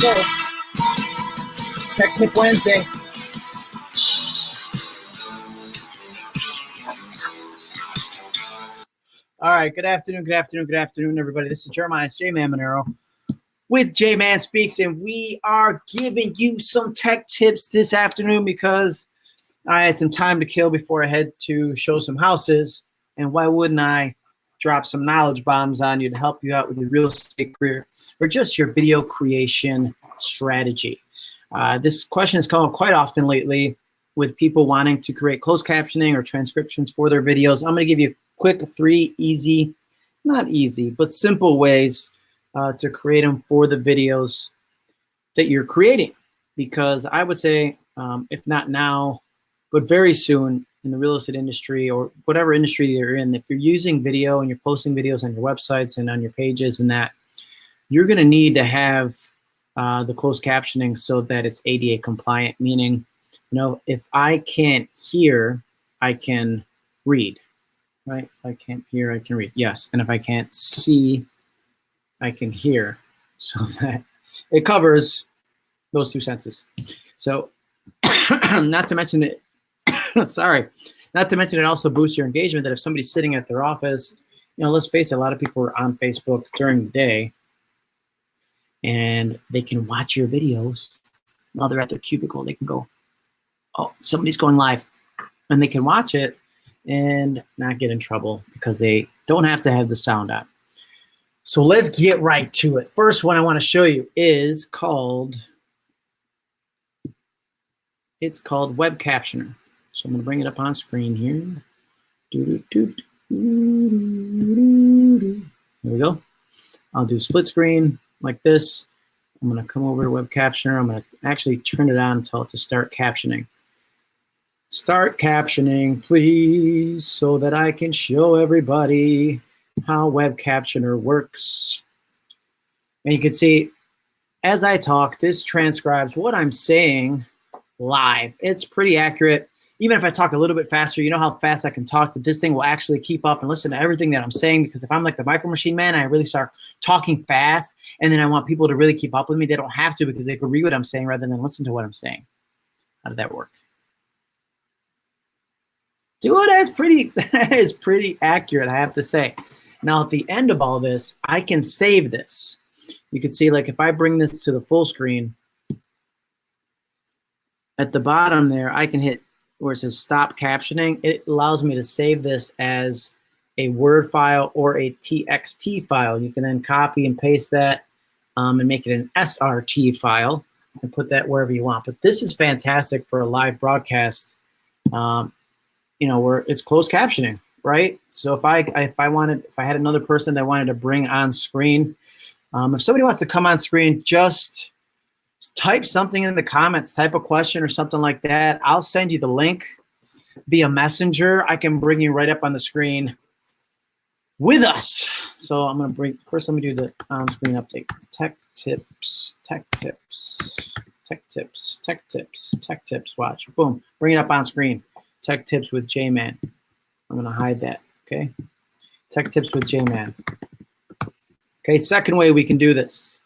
Go. It's Tech Tip Wednesday. All right, good afternoon, good afternoon, good afternoon, everybody. This is Jeremiah J Man Monero with J Man Speaks, and we are giving you some tech tips this afternoon because I had some time to kill before I had to show some houses. And why wouldn't I drop some knowledge bombs on you to help you out with your real estate career or just your video creation strategy? Uh, this question has come up quite often lately with people wanting to create closed captioning or transcriptions for their videos. I'm going to give you quick three easy, not easy, but simple ways uh, to create them for the videos that you're creating. Because I would say, um, if not now, but very soon in the real estate industry or whatever industry you're in, if you're using video and you're posting videos on your websites and on your pages and that, you're going to need to have uh, the closed captioning so that it's ADA compliant, meaning, you know, if I can't hear, I can read right? If I can't hear, I can read. Yes, and if I can't see, I can hear. So that it covers those two senses. So not to mention it, sorry, not to mention it also boosts your engagement that if somebody's sitting at their office, you know, let's face it, a lot of people are on Facebook during the day and they can watch your videos while they're at their cubicle. They can go, oh, somebody's going live and they can watch it and not get in trouble because they don't have to have the sound on. So let's get right to it. First one I want to show you is called, it's called Web Captioner. So I'm going to bring it up on screen here. There we go. I'll do split screen like this. I'm going to come over to Web Captioner. I'm going to actually turn it on until to start captioning. Start captioning, please, so that I can show everybody how Web Captioner works. And you can see, as I talk, this transcribes what I'm saying live. It's pretty accurate. Even if I talk a little bit faster, you know how fast I can talk that this thing will actually keep up and listen to everything that I'm saying because if I'm like the micro machine man, I really start talking fast and then I want people to really keep up with me. They don't have to because they can read what I'm saying rather than listen to what I'm saying. How did that work? Dude, that's pretty, that is pretty accurate, I have to say. Now, at the end of all this, I can save this. You can see, like, if I bring this to the full screen, at the bottom there, I can hit where it says stop captioning. It allows me to save this as a Word file or a TXT file. You can then copy and paste that um, and make it an SRT file and put that wherever you want. But this is fantastic for a live broadcast. Um, you know, where it's closed captioning, right? So if I if I wanted if I had another person that wanted to bring on screen, um, if somebody wants to come on screen, just type something in the comments, type a question or something like that. I'll send you the link via messenger. I can bring you right up on the screen with us. So I'm gonna bring first. Let me do the on-screen update. Tech tips, tech tips, tech tips, tech tips, tech tips. Watch, boom, bring it up on screen. Tech Tips with J-Man. I'm going to hide that, okay? Tech Tips with J-Man. Okay, second way we can do this.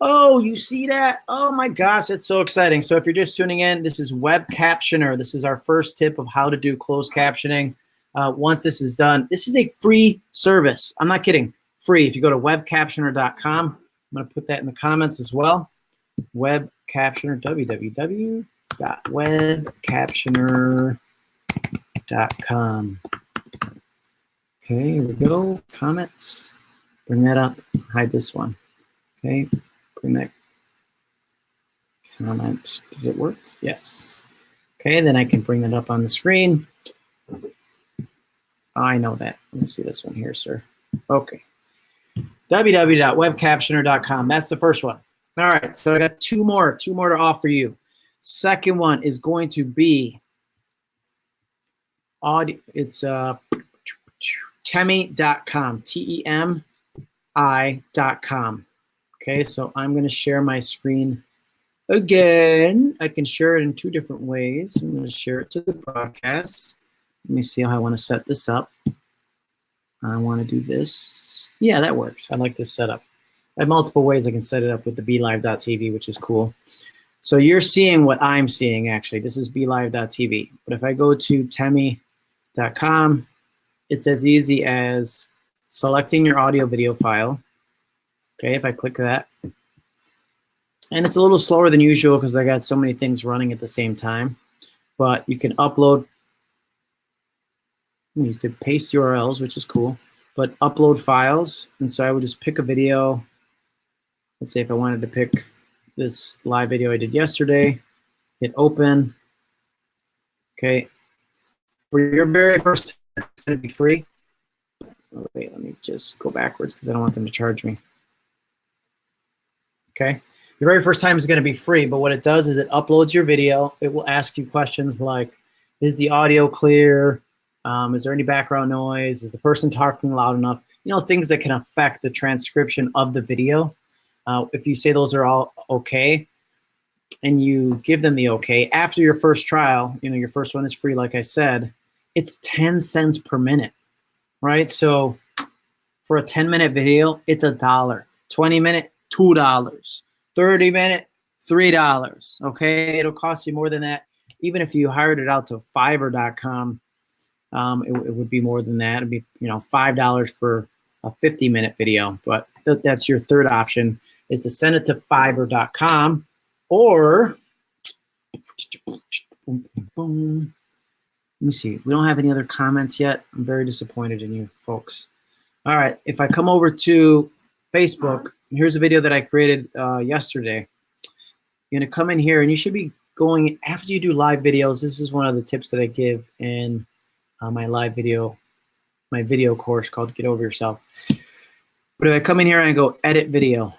Oh, you see that? Oh my gosh, it's so exciting. So if you're just tuning in, this is Web Captioner. This is our first tip of how to do closed captioning. Uh, once this is done, this is a free service. I'm not kidding, free. If you go to webcaptioner.com, I'm to put that in the comments as well. Web Captioner, www webcaptioner.com. Okay, here we go. Comments. Bring that up. Hide this one. Okay, that comment. Did it work? Yes. Okay, then I can bring that up on the screen. I know that. Let me see this one here, sir. Okay. www.webcaptioner.com. That's the first one. All right, so I got two more, two more to offer you. Second one is going to be audio. It's uh, temi.com, T-E-M-I.com. Okay, so I'm going to share my screen again. I can share it in two different ways. I'm going to share it to the broadcast. Let me see how I want to set this up. I want to do this. Yeah, that works. I like this setup. I have multiple ways I can set it up with the BeLive.tv, which is cool. So you're seeing what I'm seeing, actually. This is BeLive.tv. But if I go to temi.com, it's as easy as selecting your audio video file. Okay, if I click that. And it's a little slower than usual because I got so many things running at the same time. But you can upload, you could paste URLs, which is cool, but upload files. And so I would just pick a video. Let's say if I wanted to pick this live video I did yesterday, hit open. Okay. For your very first it's going to be free. Oh, wait, let me just go backwards because I don't want them to charge me. Okay. Your very first time is going to be free, but what it does is it uploads your video. It will ask you questions like, is the audio clear? Um, is there any background noise? Is the person talking loud enough? You know, things that can affect the transcription of the video. Uh, if you say those are all okay, and you give them the okay, after your first trial, you know, your first one is free, like I said, it's 10 cents per minute, right? So for a 10 minute video, it's a dollar. 20 minute, $2. 30 minute, $3. Okay, it'll cost you more than that. Even if you hired it out to fiverr.com, um, it, it, would be more than that. It'd be, you know, $5 for a 50 minute video, but th that's your third option is to send it to fiverr.com or boom. let me see. We don't have any other comments yet. I'm very disappointed in you folks. All right, if I come over to Facebook, here's a video that I created uh, yesterday. You're gonna come in here and you should be going, after you do live videos, this is one of the tips that I give in uh, my live video, my video course called Get Over Yourself. But if I come in here and I go edit video,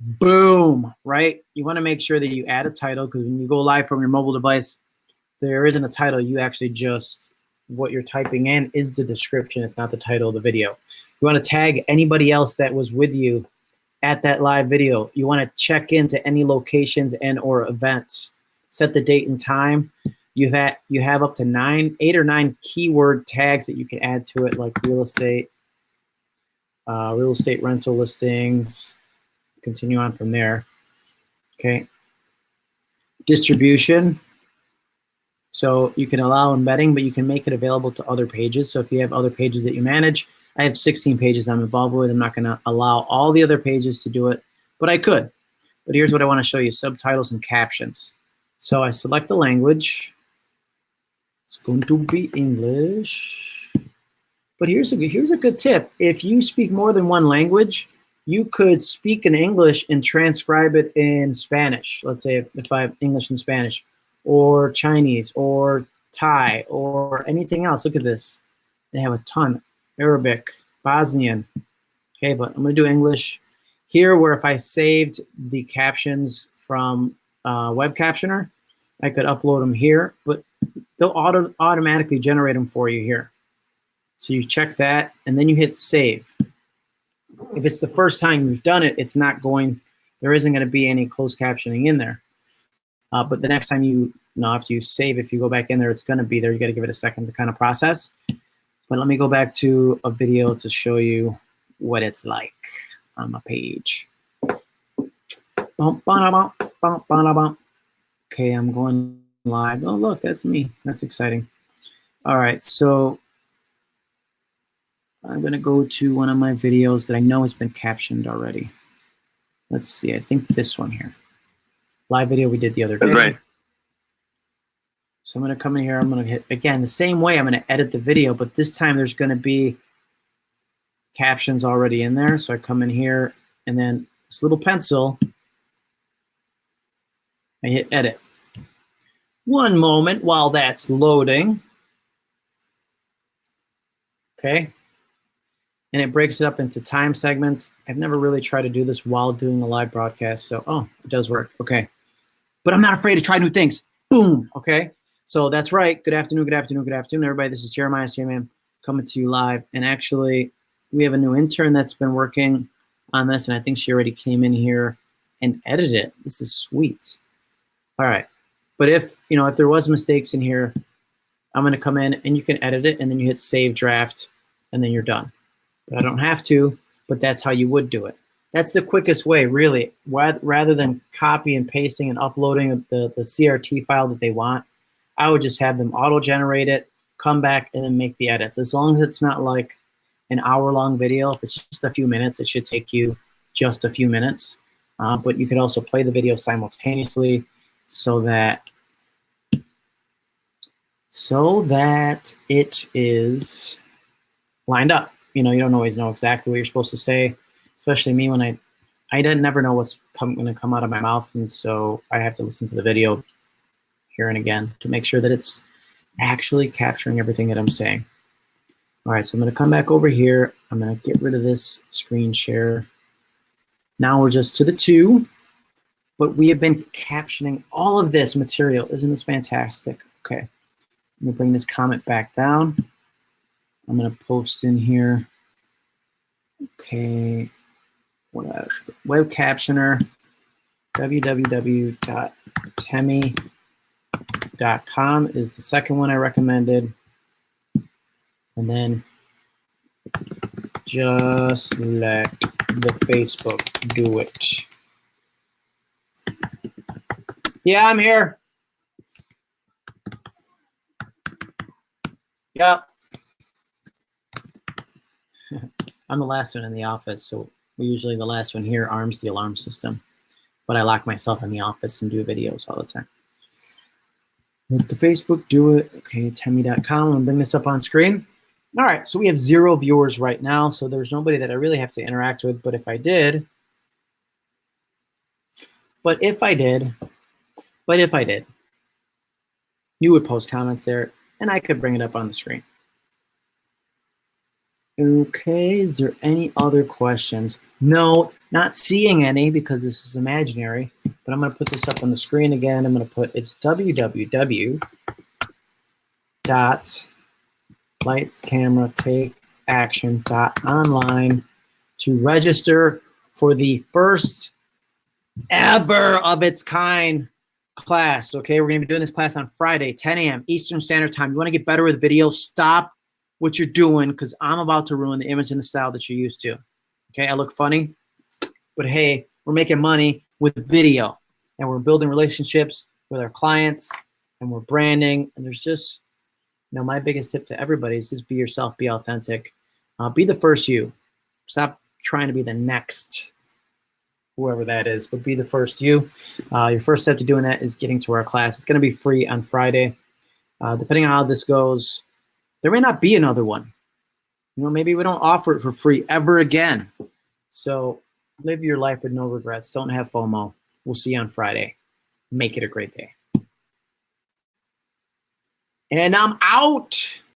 boom, right? You wanna make sure that you add a title because when you go live from your mobile device, there isn't a title, you actually just, what you're typing in is the description, it's not the title of the video. You wanna tag anybody else that was with you at that live video. You want to check into any locations and or events. Set the date and time. You have you have up to nine, eight or nine keyword tags that you can add to it, like real estate, uh, real estate rental listings. Continue on from there. Okay. Distribution. So you can allow embedding, but you can make it available to other pages. So if you have other pages that you manage, I have 16 pages I'm involved with. I'm not going to allow all the other pages to do it, but I could. But here's what I want to show you, subtitles and captions. So I select the language. It's going to be English. But here's a, here's a good tip. If you speak more than one language, you could speak in English and transcribe it in Spanish. Let's say if I have English and Spanish, or Chinese, or Thai, or anything else. Look at this. They have a ton. Arabic, Bosnian. Okay, but I'm to do English. Here, where if I saved the captions from uh, Web Captioner, I could upload them here, but they'll auto automatically generate them for you here. So you check that, and then you hit save. If it's the first time you've done it, it's not going, there isn't going to be any closed captioning in there. Uh, but the next time you, you know, after you save, if you go back in there, it's going to be there. You got to give it a second to kind of process. But let me go back to a video to show you what it's like on my page. Okay, I'm going live. Oh, look, that's me. That's exciting. All right, so I'm going to go to one of my videos that I know has been captioned already. Let's see, I think this one here. Live video we did the other day. That's right. So I'm going to come in here. I'm going to hit, again, the same way I'm going to edit the video, but this time there's going to be captions already in there. So I come in here and then this little pencil, I hit edit. One moment while that's loading. Okay. And it breaks it up into time segments. I've never really tried to do this while doing a live broadcast. So, oh, it does work. Okay. But I'm not afraid to try new things. Boom. Okay. So that's right. Good afternoon, good afternoon, good afternoon, everybody. This is Jeremiah J-Man coming to you live. And actually, we have a new intern that's been working on this, and I think she already came in here and edited it. This is sweet. All right. But if, you know, if there was mistakes in here, I'm going to come in and you can edit it, and then you hit save draft, and then you're done. But I don't have to, but that's how you would do it. That's the quickest way, really. Rather than copy and pasting and uploading the, the SRT file that they want, I would just have them auto-generate it, come back, and then make the edits. As long as it's not like an hour-long video, if it's just a few minutes, it should take you just a few minutes. Uh, but you could also play the video simultaneously so that so that it is lined up. You know, you don't always know exactly what you're supposed to say, especially me when I I didn't never know what's going to come out of my mouth, and so I have to listen to the video here and again to make sure that it's actually capturing everything that I'm saying. All right, so I'm going to come back over here. I'm going to get rid of this screen share. Now we're just to the two, but we have been captioning all of this material. Isn't this fantastic? Okay. Let me bring this comment back down. I'm going to post in here. Okay. What else? Web captioner, www.temi.com is the second one I recommended. And then just let the Facebook do it. Yeah, I'm here. Yep. I'm the last one in the office, so we usually the last one here arms the alarm system. But I lock myself in the office and do videos all the time. The Facebook do it. Okay, temi.com. Gonna bring this up on screen. All right, so we have zero viewers right now, so there's nobody that I really have to interact with, but if I did, but if I did, but if I did, you would post comments there and I could bring it up on the screen. Okay, is there any other questions? No, not seeing any because this is imaginary, but I'm gonna put this up on the screen again. I'm gonna put, it's www dot lights, camera, take action dot online to register for the first ever of its kind class. Okay, we're gonna be doing this class on Friday, 10 a.m. Eastern Standard Time. You wanna get better with video, stop what you're doing because I'm about to ruin the image and the style that you're used to. Okay, I look funny, but hey, we're making money with video and we're building relationships with our clients and we're branding and there's just, you know, my biggest tip to everybody is just be yourself, be authentic, uh, be the first you. Stop trying to be the next whoever that is, but be the first you. Uh, your first step to doing that is getting to our class. It's going to be free on Friday. Uh, depending on how this goes, there may not be another one. You know, maybe we don't offer it for free ever again. So live your life with no regrets. Don't have FOMO. We'll see you on Friday. Make it a great day. And I'm out.